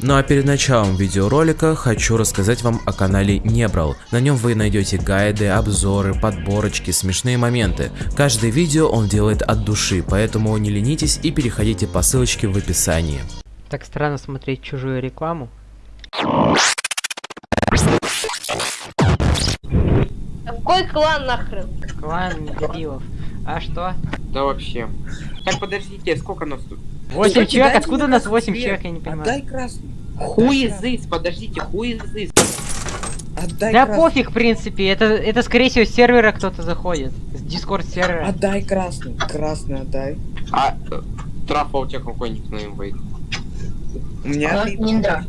Ну а перед началом видеоролика хочу рассказать вам о канале Небрал. На нем вы найдете гайды, обзоры, подборочки, смешные моменты. Каждое видео он делает от души, поэтому не ленитесь и переходите по ссылочке в описании. Так странно смотреть чужую рекламу. Какой клан нахрен? Клан дебилов. А что? Да вообще. Так, подождите, сколько нас тут? 8 Кстати, человек? Откуда мне нас красный 8 цвет. человек? Я не понимаю. Отдай красный. Хуизыс, подождите, хуизыс. Отдай Да красный. пофиг, в принципе. Это, это скорее всего с сервера кто-то заходит. С дискорд сервера. Отдай красный. Красный отдай. А, э, трафа у тебя какой никнейм вейк? У меня ты- Индра.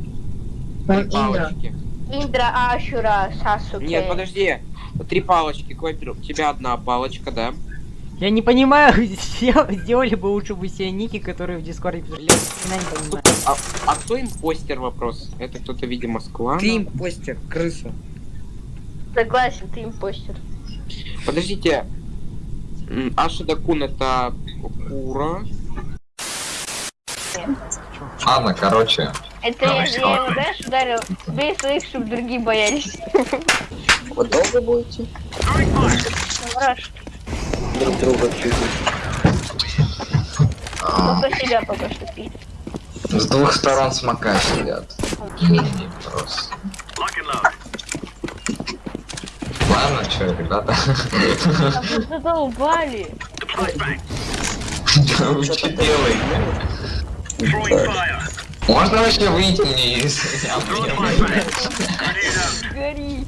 Он Индра. Палочки. Индра Ашура Сасуке. Нет, подожди. Три палочки, Квайпер, у тебя одна палочка, да? Я не понимаю, сдел- сделали бы лучше бы себе ники, которые в дискорде писали. А, а кто импостер вопрос? Это кто-то, видимо, с клана? Ты импостер, крыса. Согласен, ты импостер. Подождите. Ашида Кун это Кура. Ладно, короче, Это я, я его, знаешь, ударил. Бей своих, чтобы другие боялись. Вы долго будете друг друга пиздить? только себя пока что пить. с двух сторон смока сидят. Просто. Ладно, что, ребята, А вы задолбали. вы что делаете? Можно вообще выйти мне из... Гори.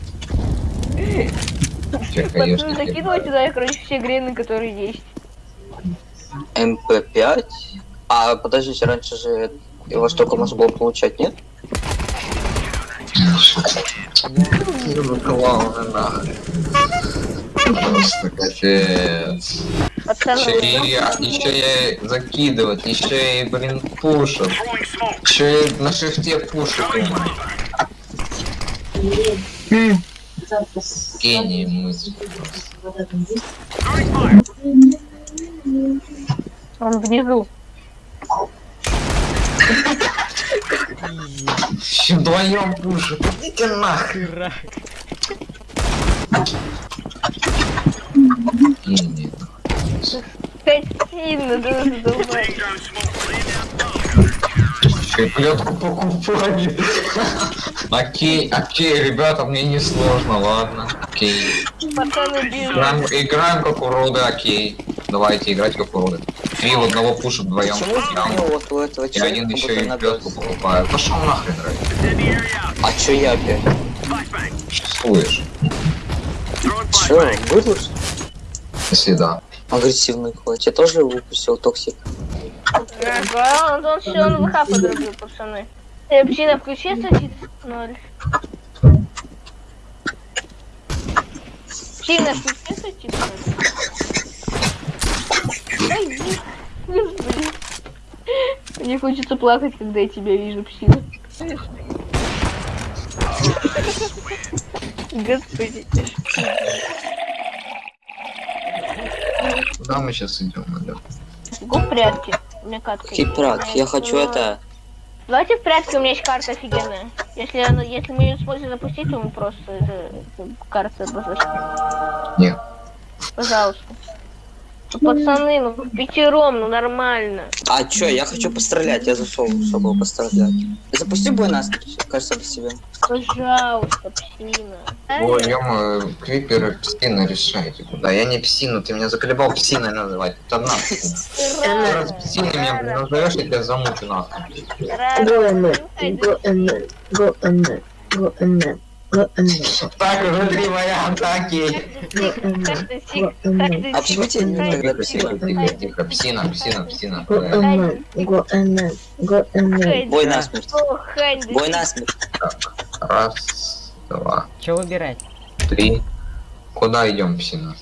Пацаны, закидывай туда, я, короче, все грены, которые есть. MP5? А, подождите, раньше же его столько можно было получать, нет? Просто капец. Пацаны, Еще и, я- еще и закидывать, еще и, блин, пушат. Еще и на шифте пушат. Гений мысли просто. он внизу. Вдвоем пушат. Идите. Пять сильно, да, задолбали. Плетку покупали. Окей, окей, ребята, мне не сложно, ладно. Окей. Играем, играем как уроды, окей. Давайте играть как уроды. Три в одного пушат вдвоем. Почему этого И один еще и плетку покупает. Пошел нахрен, Рэй. А чё я опять? Чувствуешь? Чё, вырос? Если да. Агрессивный хватит. Я тоже выпустил токсик. Ага, он, он все на ВХ подрубил, пацаны. Э, псина, включи садит ноль. Псина, включи садит ноль. Ай, блин. Господи. Мне хочется плакать, когда я тебя вижу, псина. Господи. Куда мы сейчас идем, Алёк? В прятки. У меня катка. есть. Хитрак, я хочу Ну, это... Давайте в прятки, у меня есть карта офигенная. Если, она, если мы ее сможем запустить, то мы просто это, карта обозначим. Нет. Пожалуйста. Ну, пацаны, ну пятером, ну нормально. А чё, я хочу пострелять, я зашел, чтобы пострелять. Запусти бой нас, кажется, без тебя. Пожалуйста, псина. Ой, ё Крипер псина решайте куда. Я не псина, ты меня заколебал псиной называть. Это одна псина. Ты раз псиной меня блин, назовешь, я тебя замучу нахуй. Go and go and go and go and Так, уже три варианта, окей. А почему тебе не тогда тихо, тихо. Псина, псина, псина. then. Бой насмерть. Бой насмерть. Раз, два, Че выбирать? три. Куда идем, псина?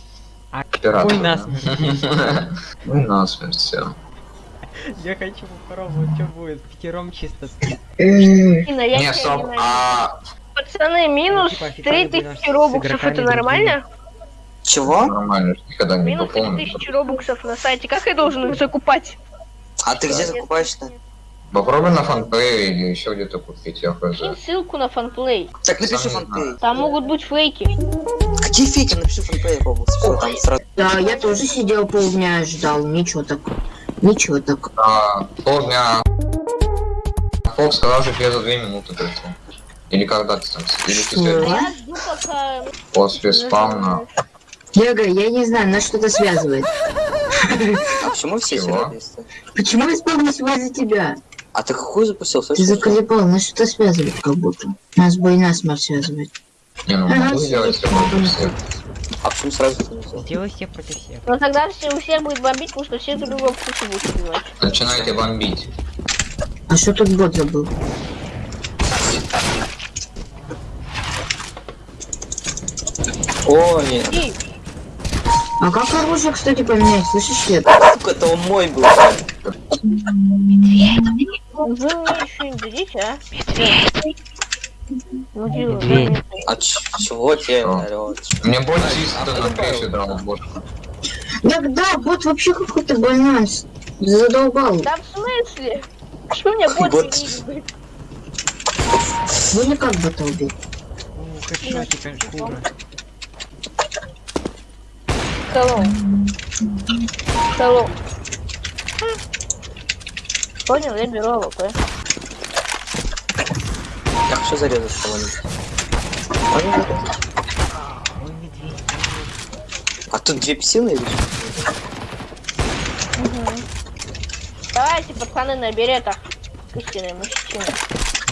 А, бой насмерть. Ну, насмерть, все. Я хочу попробовать, что будет. Пятером чисто. Псина, Не, стоп, а... Пацаны, минус Ну, типа, официально будем 3000 с робуксов, это нормально? Чего? Нормально, никогда не Минус пополнил. 3000 робуксов на сайте, как я должен их закупать? А ты где закупаешь-то? Попробуй на фанпее или еще где-то купить, я хз. Ссылку на фанплей. Так напиши фанпей. Там могут быть фейки. Какие фейки? Напиши Роблокс. Все, там сразу. Да, я тоже сидел полдня ждал, ничего так. Ничего так. А, полдня. Фокс сказал, что тебе за две минуты пришел. Или когда ты там, или ты Что? сегодня Я жду пока... после спавна. Яга, я не знаю, нас что-то связывает. А почему все Чего? сюда есть? Почему я вспомнился из-за тебя? А ты какую запустил? Ты заколебал, нас что-то связывает как будто. Нас бы и насмерть связывает. Не, ну могу сделать все против всех. А почему сразу ты не сделал? Сделай всех против всех. Но тогда все, у всех будет бомбить, потому что все друг друга в кучу будут убивать. Начинаете бомбить. А что тут бот забыл? О, нет. И, А как оружие, кстати, поменять? Слышишь, нет? Сука, это он мой был. вы мне еще не дадите, а? Ну, дело, Медведь. А ч- чего тебе орёт? Мне боль чисто на крыше драл бот. Так да, бот вообще какой-то больной. Задолбал. Да в смысле? Что больше не будет? Ну не как бота убить. О, хэдшотик, как шкура. Hello. Hello. Понял, я беру AWP. Так, что зарезать кого-нибудь? А тут две псины или что? Давайте, пацаны, на беретах. Истинные мужчины.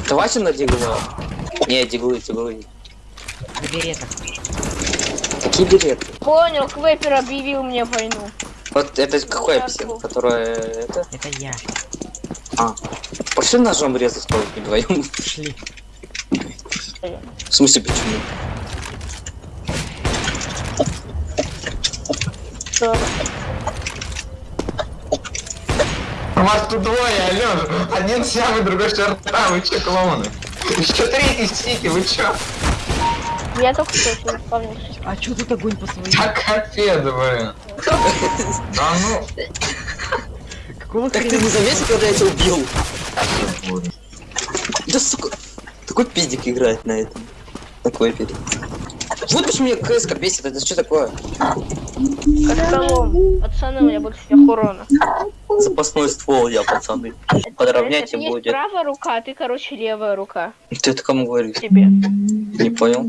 Давайте на дигло. Не, диглы, диглы. На беретах. Какие билеты? Понял, Квепер объявил мне войну. Вот это какой псин, которая это? Это я. Пошли ножом резать кого-нибудь вдвоем. Шли. В смысле, почему? Что? Вас тут двое, алё. Один сявый, другой шарта, вы че, клоуны? Еще третий стики, вы чё? Я только что сюда вспомнился. А чё тут огонь по своим? Так капец, блин. Да ну. Какого Так ты не заметил, когда я тебя убил? Да сука, такой пиздик играет на этом. На квепере. Вот почему меня КСК бесит, это что такое? Как колом. Пацаны, у меня больше всех урона. Запасной ствол я, пацаны. Это- Подровнять это будет. правая рука, а ты, короче, левая рука. Ты это кому говоришь? Тебе. Не понял.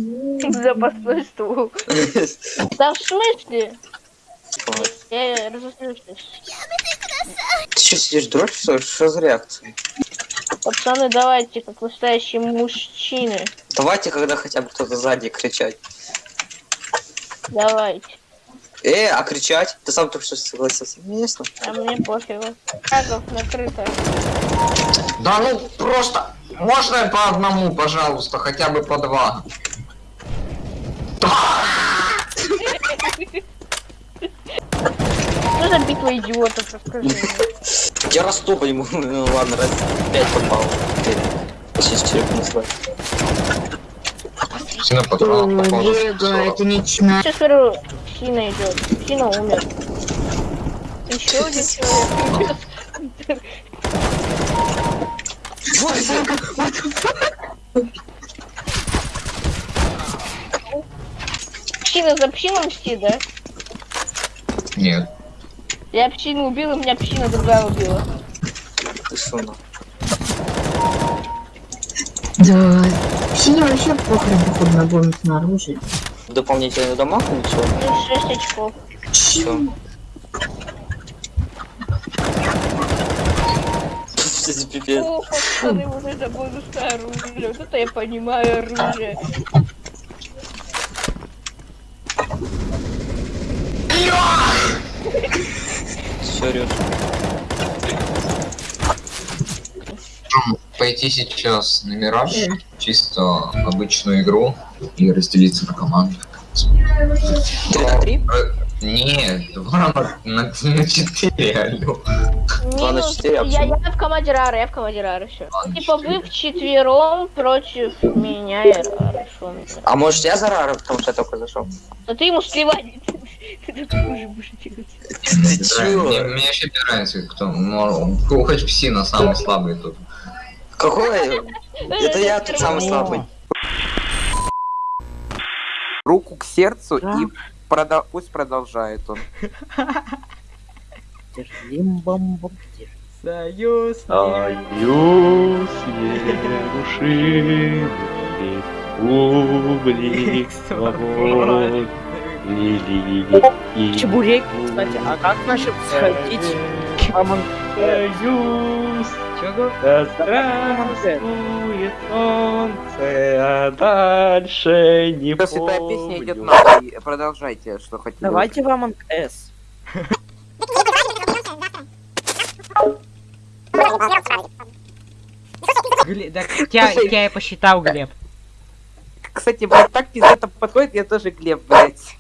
Запасной ствол. Да в смысле? Я разозлюсь. Ты что сидишь, дрочь, что ли? Что за реакция? Пацаны, давайте, как настоящие мужчины. Давайте, когда хотя бы кто-то сзади кричать. Давайте. Э, а кричать? Ты сам только что согласился. Ясно. А мне пофигу. Шагов накрыто. Да ну просто. Можно по одному, пожалуйста, хотя бы по два. Что за битва идиотов, расскажи. Я расту по нему. Ну ладно, раз пять попал. Четыре понесла. Сильно патрон Ой, попал. Это не чна. Сейчас смотрю, Сина идет. Сина умер. Еще один человек. Псина за псином мстит, да? Нет. Я псину убил, и меня псина другая убила. Ты что, ну? Да. Синий вообще похрен, походу, на бонус на оружие. Дополнительный дамаг ничего? Плюс 6 очков. Чё? Что за пипец? О, пацаны, уже за бонусное оружие. Вот это я понимаю оружие. Орёшь? Пойти сейчас на Мираж, чисто обычную игру, и разделиться на команды. Три на три? Э, Нет, два на, на, на четыре, алло. Два на Минус- четыре, а я, я в команде Рары, я в команде Рары, все. На Типа вы вчетвером против меня и Рары. А может я за Рара, потому что я только зашел? Да ты ему сливай. Ты будешь. Ты Мне, вообще не нравится, кто, ну, хоть псина самый слабый тут. Какой? Это я тут самый слабый. Руку к сердцу и прода- пусть продолжает он. Союз. Союз нерушимый, республик свобод, великий. Чебурек, кстати, а как наши сходить? Союз, Чего? да здравствует солнце, а дальше не Сейчас эта песня идет нахуй. Продолжайте, что хотите. Давайте в Among Us. Глеб, да, тебя, тебя я посчитал, Глеб. Кстати, блядь, так пиздато подходит, я тоже Глеб, блядь.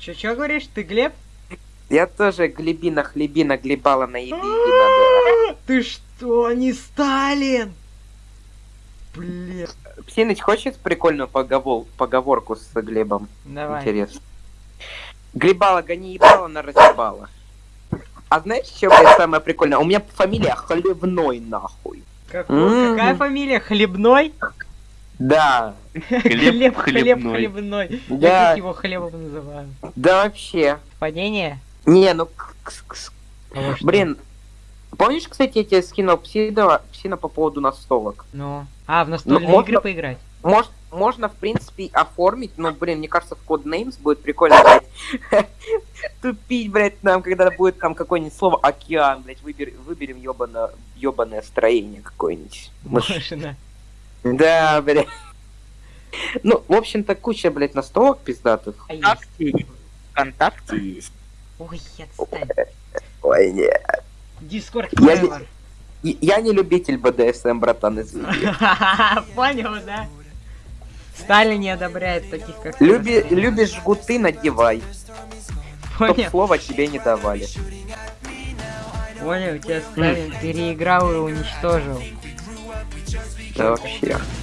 Че, че говоришь, ты Глеб? Я тоже Глебина, хлебина, глебала на еби, надо. Ты что, не Сталин? Блин. Псиныч, хочет прикольную поговор- поговорку с Глебом? Давай. Интересно. Глебала, гони ебала на разъебала. А знаешь, что, блядь, самое прикольное? У меня фамилия Хлебной, нахуй. Как- М. Какая фамилия? Хлебной? Да, Хлеб, хлеб, хлебной. хлебной. Я Да. как его хлебом называю. да вообще. Падение? Не, ну, А блин. Помнишь, кстати, я тебе скинул псина, псина по поводу настолок? Ну. А, в настольные можно- игры поиграть? Мож- можно, в принципе, оформить, но, блин, мне кажется, в Codenames будет прикольно, блядь, тупить, блядь, нам, когда будет там какое-нибудь слово океан, блядь, выбер- выберем ёбано, ёбаное строение какое-нибудь. Можно. Да, блядь. Ну, в общем-то, куча, блядь, настолок пиздатых. А есть. ВКонтакте, ВКонтакте есть. Ой, отстань. Ой, не. Дискорд Я не- Forever. И- Я не любитель БДСМ, братан, извини. Понял, да? Сталин не одобряет таких, как ты. Люби, любишь жгуты, надевай. Чтоб Понял, слова тебе не давали. понял, тебя Сталин переиграл и уничтожил. out here. Yeah.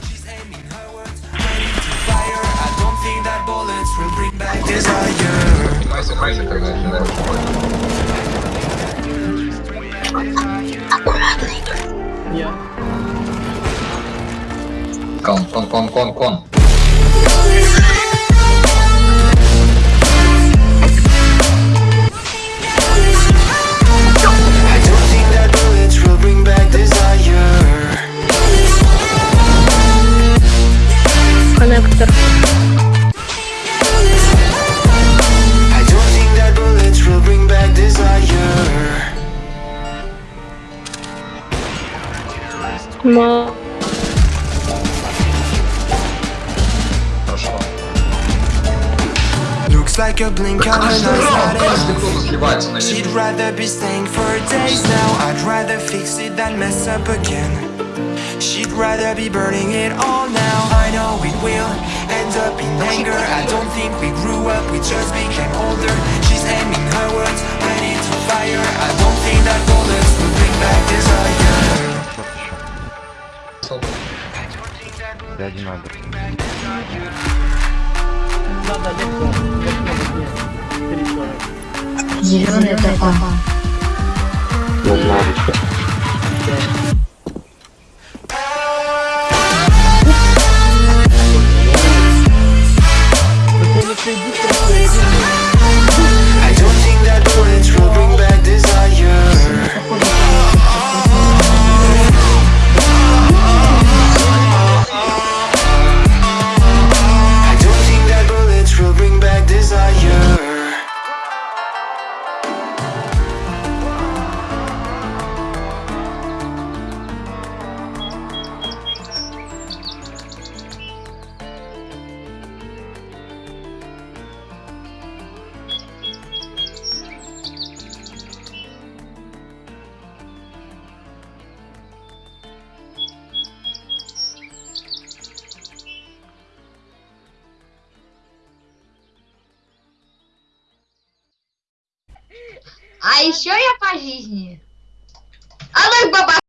come con, come con, con. Коннектор. Ма- Хорошо. Looks like a blink on an Каждый раунд, eye каждый кто-то сливается на She'd меня. rather be staying for days now I'd rather fix it than mess up again She'd rather be burning it all now I know it will end up in anger I don't think we grew up, we just became older She's aiming her words, ready to fire I don't think that bullets will bring back desire Зеленая тропа. I А еще я по